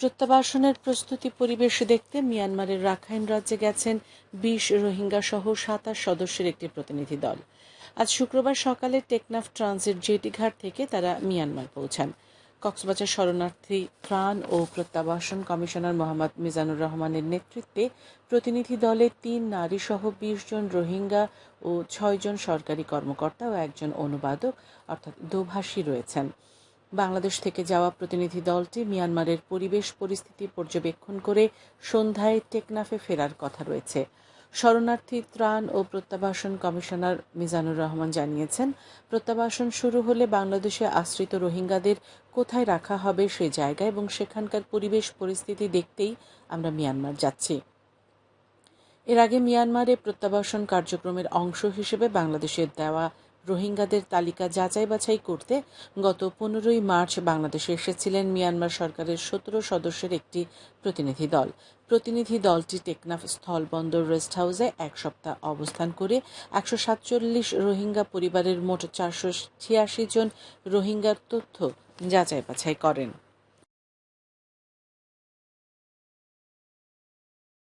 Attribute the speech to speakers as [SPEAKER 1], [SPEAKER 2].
[SPEAKER 1] প্রত্যাবাসনের প্রস্তুতি পরিবেশ দেখতে মিয়ানমারের রাখাইন রাজ্যে গেছেন বিশ রোহিঙ্গা সহ সাতাশ সদস্যের একটি প্রতিনিধি দল। আজ শুক্রবার সকালে টেকনাফ ট্রানজিট জেটিঘাট থেকে তারা মিয়ানমার পৌঁছান। কক্সবাজার শরণার্থী ত্রাণ ও প্রত্যাবাসন কমিশনার মোহাম্মদ মিজানুর রহমানের নেতৃত্বে প্রতিনিধি দলে তিন নারী সহ বিশ জন রোহিঙ্গা ও ছয়জন সরকারি কর্মকর্তা ও একজন অনুবাদক, অর্থাৎ দোভাষী রয়েছেন। বাংলাদেশ থেকে যাওয়া প্রতিনিধি দলটি মিয়ানমারের পরিবেশ পরিস্থিতি পর্যবেক্ষণ করে সন্ধ্যায় টেকনাফে ফেরার কথা রয়েছে। শরণার্থী ত্রাণ ও প্রত্যাবাসন কমিশনার মিজানুর রহমান জানিয়েছেন, প্রত্যাবাসন শুরু হলে বাংলাদেশে আশ্রিত রোহিঙ্গাদের কোথায় রাখা হবে সে জায়গা এবং সেখানকার পরিবেশ পরিস্থিতি দেখতেই আমরা মিয়ানমার যাচ্ছি। এর আগে মিয়ানমারে প্রত্যাবাসন কার্যক্রমের অংশ হিসেবে বাংলাদেশের দেওয়া রোহিঙ্গাদের তালিকা যাচাই বাছাই করতে গত পনেরোই মার্চ বাংলাদেশে এসেছিলেন মিয়ানমার সরকারের সতেরো সদস্যের একটি প্রতিনিধি দল। প্রতিনিধি দলটি টেকনাফ স্থলবন্দর রেস্ট হাউসে এক সপ্তাহ অবস্থান করে একশো সাতচল্লিশ রোহিঙ্গা পরিবারের মোট চারশো ছিয়াশি জন রোহিঙ্গার তথ্য যাচাই বাছাই করেন।